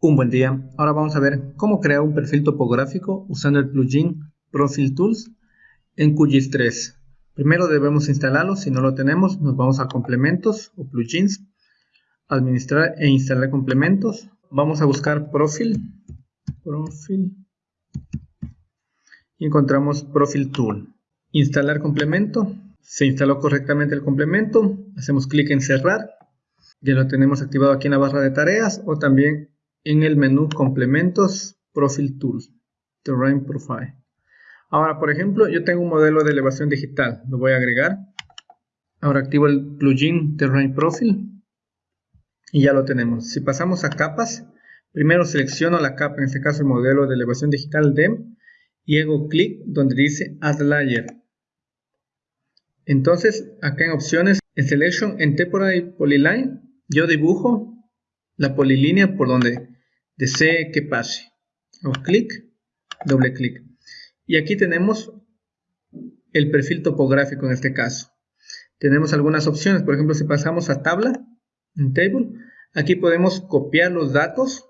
Un buen día, ahora vamos a ver cómo crear un perfil topográfico usando el plugin Profile Tools en QGIS 3. Primero debemos instalarlo, si no lo tenemos nos vamos a complementos o plugins, administrar e instalar complementos. Vamos a buscar Profile, Profile. Y encontramos Profile Tool. Instalar complemento, se instaló correctamente el complemento, hacemos clic en cerrar, ya lo tenemos activado aquí en la barra de tareas o también en el menú complementos Profile Tools, Terrain Profile. Ahora, por ejemplo, yo tengo un modelo de elevación digital, lo voy a agregar. Ahora activo el plugin Terrain Profile y ya lo tenemos. Si pasamos a capas, primero selecciono la capa, en este caso el modelo de elevación digital DEM, y hago clic donde dice Add Layer. Entonces, acá en opciones, en Selection, en Temporary Polyline, yo dibujo la polilínea por donde desee que pase. Hago clic, doble clic. Y aquí tenemos el perfil topográfico en este caso. Tenemos algunas opciones, por ejemplo, si pasamos a tabla, en table, aquí podemos copiar los datos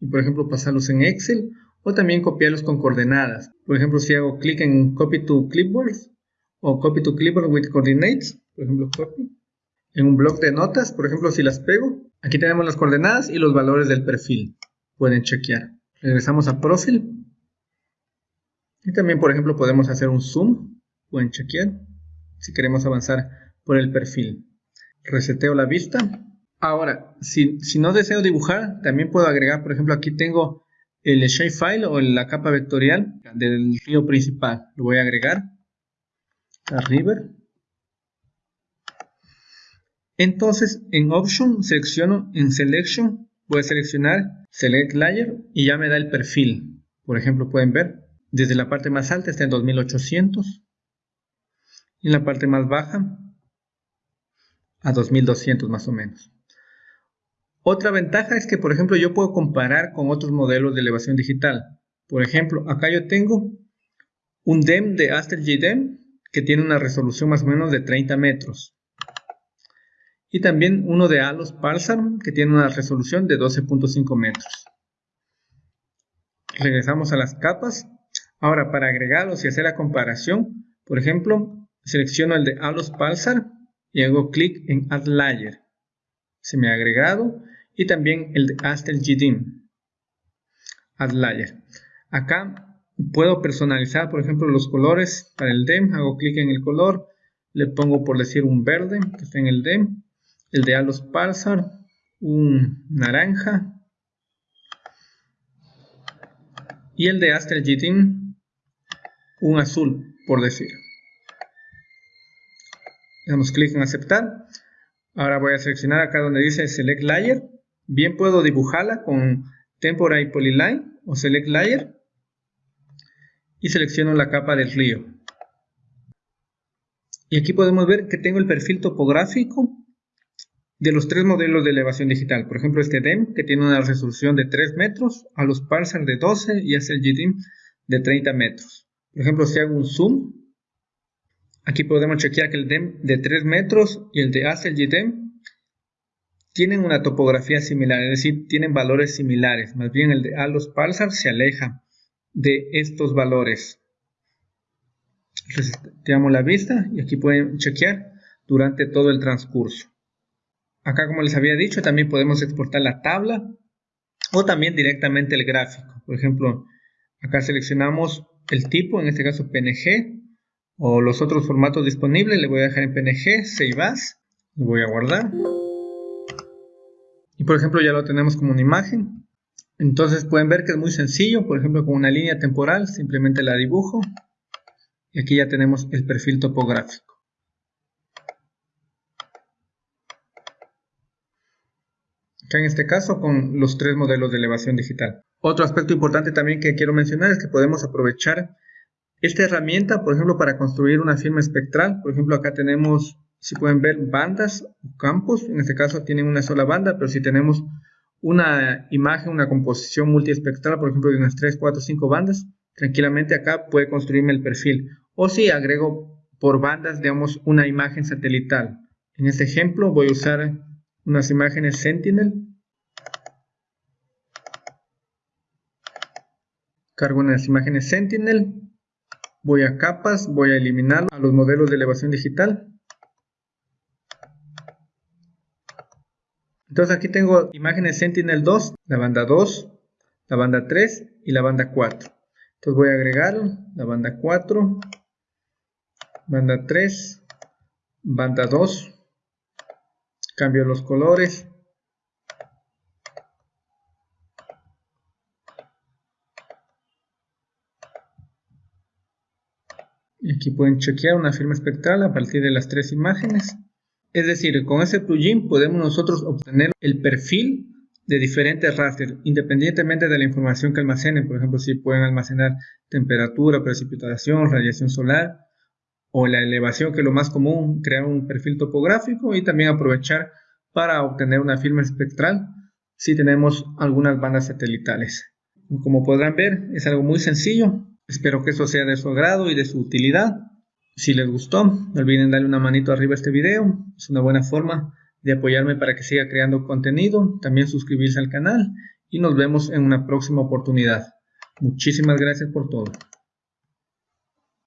y por ejemplo pasarlos en Excel o también copiarlos con coordenadas. Por ejemplo, si hago clic en Copy to Clipboard o Copy to Clipboard with Coordinates, por ejemplo, copy, en un bloc de notas, por ejemplo, si las pego, aquí tenemos las coordenadas y los valores del perfil. Pueden chequear. Regresamos a Profile. Y también, por ejemplo, podemos hacer un zoom. Pueden chequear si queremos avanzar por el perfil. Reseteo la vista. Ahora, si, si no deseo dibujar, también puedo agregar, por ejemplo, aquí tengo el shapefile o la capa vectorial del río principal. Lo voy a agregar a River. Entonces en Option selecciono en Selection, voy a seleccionar Select Layer y ya me da el perfil. Por ejemplo pueden ver, desde la parte más alta está en 2800 y en la parte más baja a 2200 más o menos. Otra ventaja es que por ejemplo yo puedo comparar con otros modelos de elevación digital. Por ejemplo, acá yo tengo un DEM de Aster GDEM que tiene una resolución más o menos de 30 metros y también uno de Alos Parsar que tiene una resolución de 12.5 metros. Regresamos a las capas. Ahora para agregarlos y hacer la comparación, por ejemplo, selecciono el de Alos Pulsar y hago clic en Add Layer. Se me ha agregado y también el de Aster GDIM. Add Layer. Acá puedo personalizar, por ejemplo, los colores para el DEM. Hago clic en el color, le pongo por decir un verde que está en el DEM el de Alos Parsar, un naranja y el de Aster GTIN, un azul, por decir. Damos clic en aceptar. Ahora voy a seleccionar acá donde dice Select Layer. Bien puedo dibujarla con Temporary Polyline o Select Layer. Y selecciono la capa del río. Y aquí podemos ver que tengo el perfil topográfico de los tres modelos de elevación digital. Por ejemplo, este DEM, que tiene una resolución de 3 metros, a los Parsar de 12 y hace el GDIM de 30 metros. Por ejemplo, si hago un zoom, aquí podemos chequear que el DEM de 3 metros y el de ACEL GDIM tienen una topografía similar, es decir, tienen valores similares. Más bien el de ALOS Parsar se aleja de estos valores. Reseteamos la vista y aquí pueden chequear durante todo el transcurso. Acá, como les había dicho, también podemos exportar la tabla o también directamente el gráfico. Por ejemplo, acá seleccionamos el tipo, en este caso PNG, o los otros formatos disponibles. Le voy a dejar en PNG, Save As, lo voy a guardar. Y por ejemplo, ya lo tenemos como una imagen. Entonces pueden ver que es muy sencillo, por ejemplo, con una línea temporal, simplemente la dibujo. Y aquí ya tenemos el perfil topográfico. En este caso con los tres modelos de elevación digital. Otro aspecto importante también que quiero mencionar es que podemos aprovechar esta herramienta, por ejemplo, para construir una firma espectral. Por ejemplo, acá tenemos, si pueden ver, bandas o campos. En este caso tienen una sola banda, pero si tenemos una imagen, una composición multiespectral, por ejemplo, de unas 3, 4, 5 bandas, tranquilamente acá puede construirme el perfil. O si agrego por bandas, digamos, una imagen satelital. En este ejemplo voy a usar unas imágenes Sentinel cargo en las imágenes Sentinel, voy a capas, voy a eliminar a los modelos de elevación digital. Entonces aquí tengo imágenes Sentinel 2, la banda 2, la banda 3 y la banda 4. Entonces voy a agregar la banda 4, banda 3, banda 2, cambio los colores, y aquí pueden chequear una firma espectral a partir de las tres imágenes. Es decir, con ese plugin podemos nosotros obtener el perfil de diferentes raster, independientemente de la información que almacenen. Por ejemplo, si pueden almacenar temperatura, precipitación, radiación solar o la elevación, que es lo más común, crear un perfil topográfico y también aprovechar para obtener una firma espectral si tenemos algunas bandas satelitales. Como podrán ver, es algo muy sencillo. Espero que eso sea de su agrado y de su utilidad. Si les gustó, no olviden darle una manito arriba a este video. Es una buena forma de apoyarme para que siga creando contenido. También suscribirse al canal y nos vemos en una próxima oportunidad. Muchísimas gracias por todo.